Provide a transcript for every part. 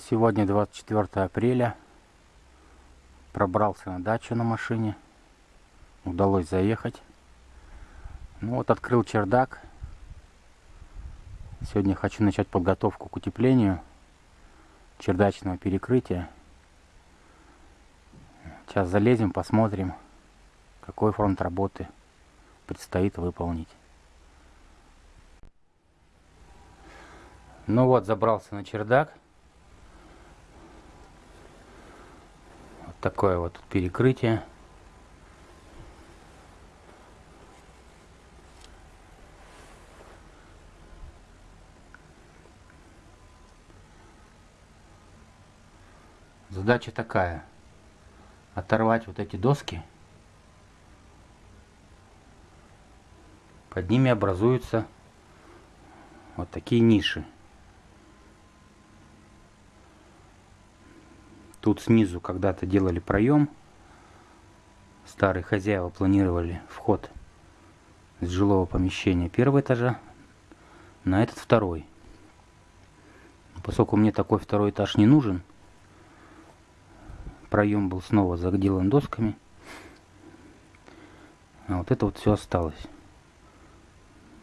Сегодня 24 апреля. Пробрался на дачу на машине. Удалось заехать. Ну вот открыл чердак. Сегодня хочу начать подготовку к утеплению чердачного перекрытия. Сейчас залезем, посмотрим, какой фронт работы предстоит выполнить. Ну вот, забрался на чердак. Такое вот перекрытие. Задача такая. Оторвать вот эти доски. Под ними образуются вот такие ниши. Тут снизу когда-то делали проем. Старые хозяева планировали вход с жилого помещения первого этажа на этот второй. Поскольку мне такой второй этаж не нужен, проем был снова заделан досками. А вот это вот все осталось.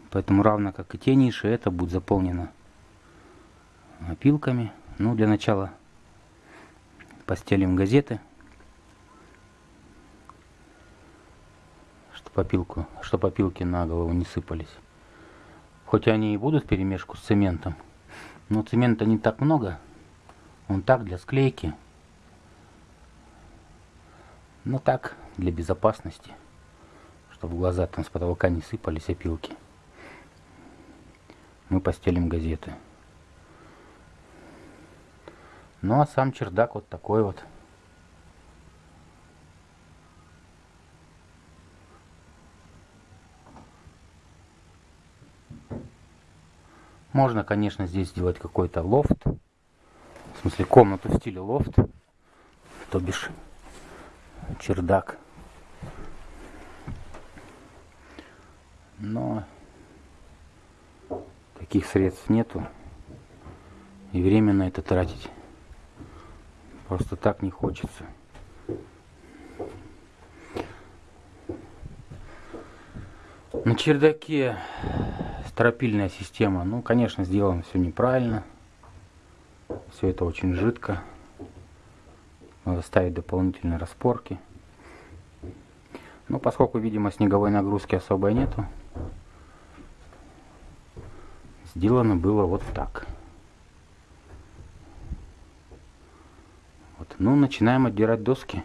Поэтому равно как и те ниши, это будет заполнено опилками. Ну, для начала постелим газеты, чтобы опилку, чтобы опилки на голову не сыпались. Хоть они и будут в перемешку с цементом, но цемента не так много, он так для склейки, но так для безопасности, чтобы глаза там с потолка не сыпались опилки. Мы постелим газеты. Ну а сам чердак вот такой вот. Можно, конечно, здесь сделать какой-то лофт. В смысле, комнату в стиле лофт. То бишь, чердак. Но таких средств нету. И время на это тратить. Просто так не хочется. На чердаке стропильная система. Ну, конечно, сделано все неправильно. Все это очень жидко. Надо ставить дополнительные распорки. Но поскольку, видимо, снеговой нагрузки особой нету, сделано было вот так. Ну, начинаем отдирать доски.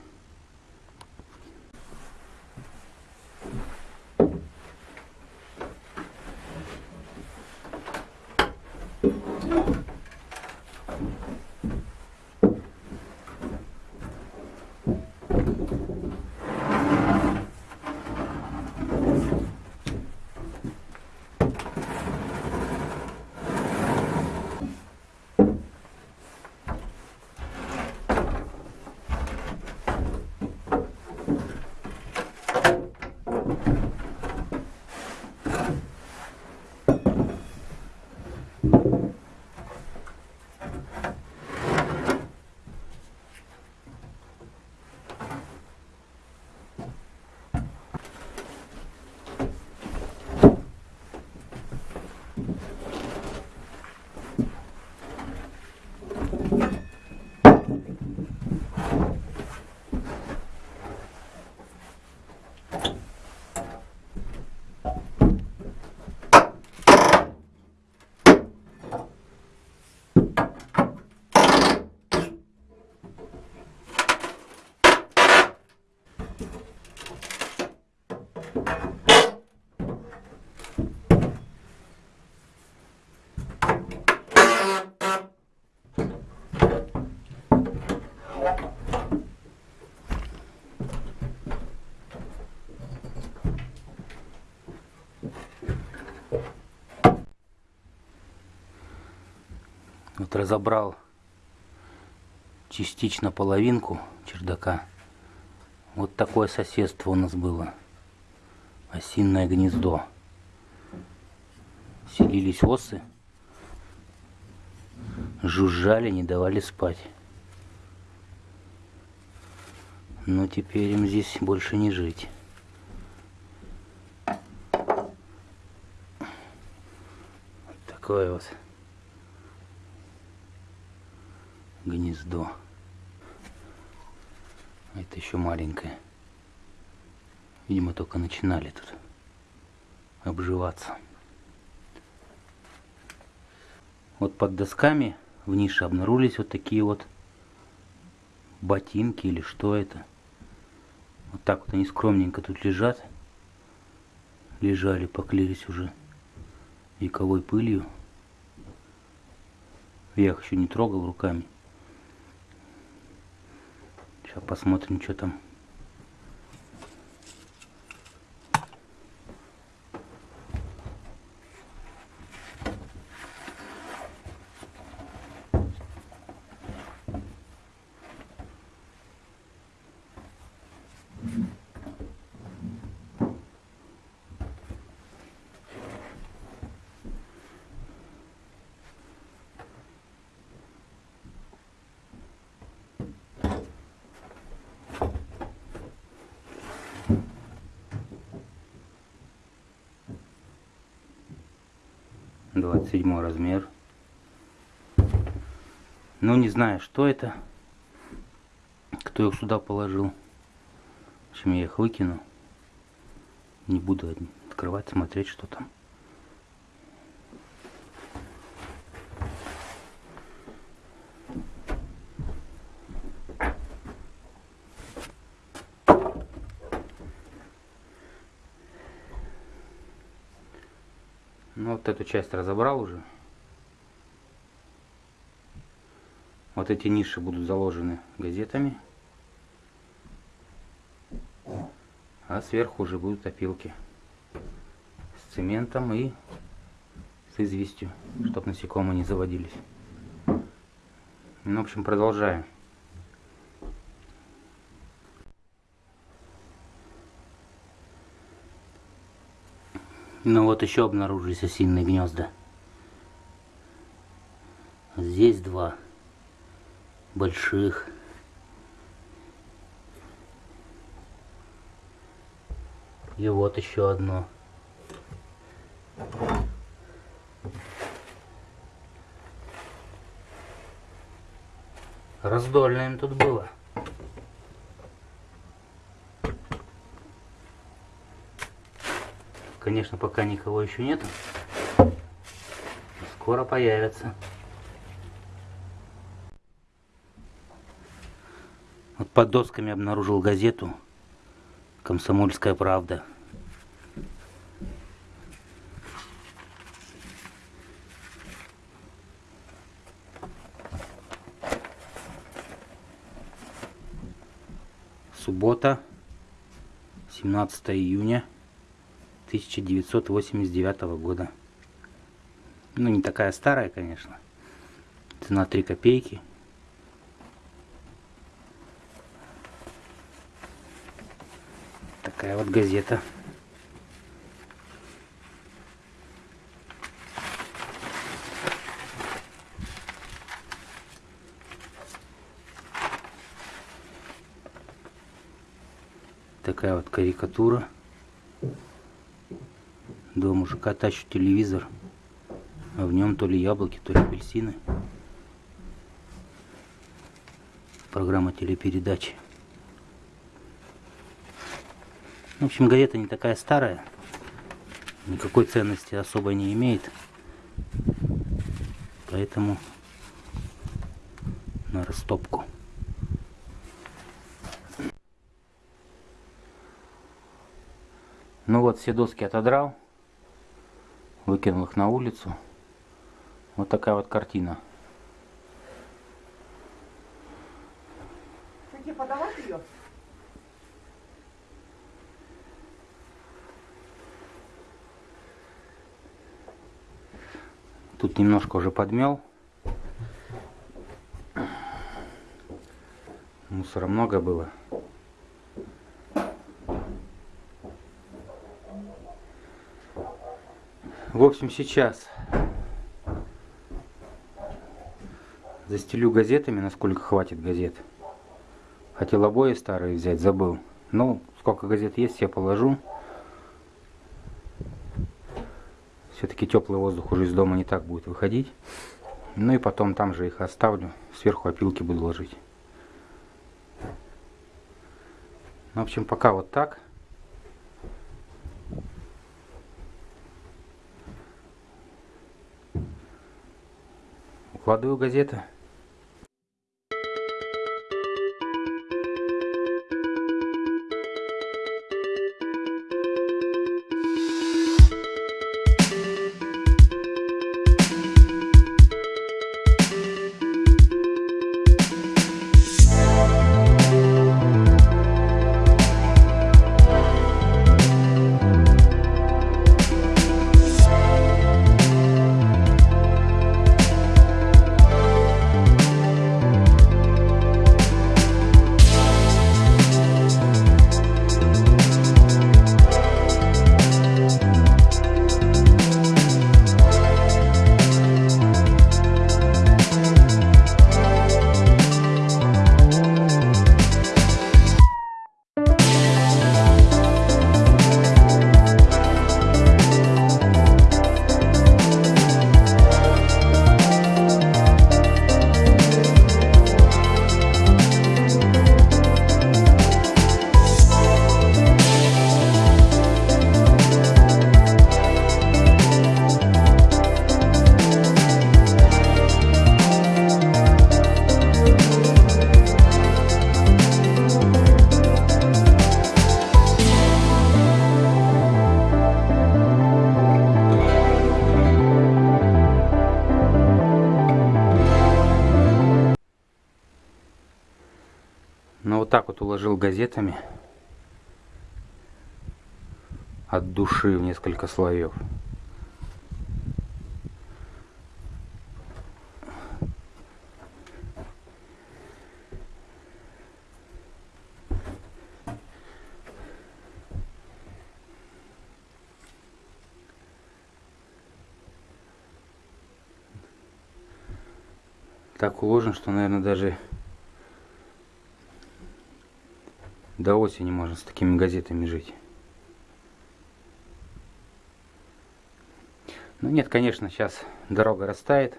Разобрал частично половинку чердака. Вот такое соседство у нас было. Осинное гнездо. Селились осы. жужжали, не давали спать. Но теперь им здесь больше не жить. такое вот гнездо. Это еще маленькое. Видимо, только начинали тут обживаться. Вот под досками в нише обнаружились вот такие вот ботинки или что это. Вот так вот они скромненько тут лежат. Лежали, поклеились уже вековой пылью. Я их еще не трогал руками. Сейчас посмотрим, что там. Двадцать седьмой размер. Ну не знаю что это. Кто их сюда положил. В общем я их выкину. Не буду открывать смотреть что там Ну вот эту часть разобрал уже. Вот эти ниши будут заложены газетами. А сверху уже будут опилки с цементом и с известью, чтобы насекомые не заводились. Ну, в общем, продолжаем. Ну вот еще обнаружились осиные гнезда. Здесь два больших. И вот еще одно. Раздольно им тут было. Конечно, пока никого еще нет. Скоро появятся. Вот под досками обнаружил газету «Комсомольская правда». Суббота, 17 июня 1989 года. Ну, не такая старая, конечно. Цена 3 копейки. Такая вот газета. Такая вот карикатура. Два мужика тащат телевизор, а в нем то ли яблоки, то ли апельсины. Программа телепередачи. В общем, газета не такая старая, никакой ценности особой не имеет. Поэтому на растопку. Ну вот, все доски отодрал выкинул их на улицу. Вот такая вот картина. Тебе подавать ее? Тут немножко уже подмел. Мусора много было. В общем, сейчас Застелю газетами, насколько хватит газет. Хотел обои старые взять, забыл. Ну, сколько газет есть, я положу. Все-таки теплый воздух уже из дома не так будет выходить. Ну и потом там же их оставлю. Сверху опилки буду ложить. Ну, в общем, пока вот так. Укладываю газеты. Уложил газетами от души в несколько слоев. так уложен, что, наверное, даже до осени можно с такими газетами жить. Ну нет, конечно, сейчас дорога растает.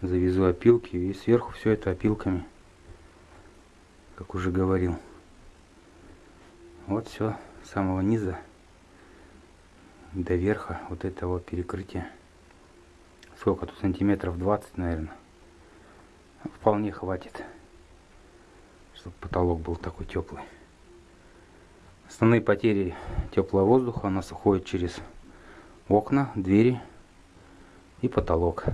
Завезу опилки и сверху все это опилками, как уже говорил. Вот все с самого низа до верха вот этого перекрытия. Сколько тут сантиметров 20, наверное. Вполне хватит чтобы потолок был такой теплый. Основные потери теплого воздуха у нас уходят через окна, двери и потолок.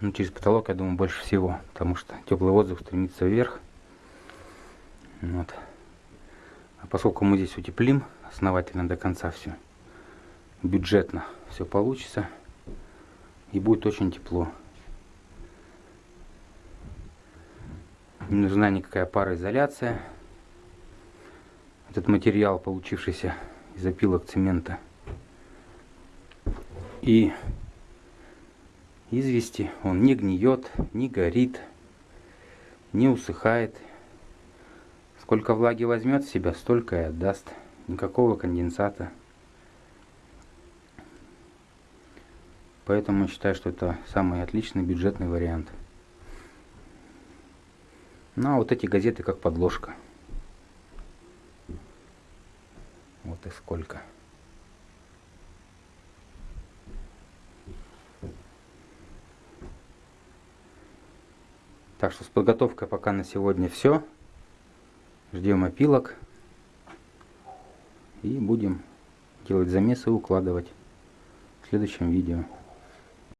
Ну, через потолок, я думаю, больше всего, потому что теплый воздух стремится вверх. Вот. А поскольку мы здесь утеплим основательно до конца все, бюджетно все получится и будет очень тепло. Не нужна никакая пароизоляция. Этот материал, получившийся из опилок цемента и извести, он не гниет, не горит, не усыхает. Сколько влаги возьмет в себя, столько и отдаст. Никакого конденсата. Поэтому считаю, что это самый отличный бюджетный вариант. Ну а вот эти газеты как подложка. Вот и сколько. Так что с подготовкой пока на сегодня все. Ждем опилок. И будем делать замесы и укладывать в следующем видео.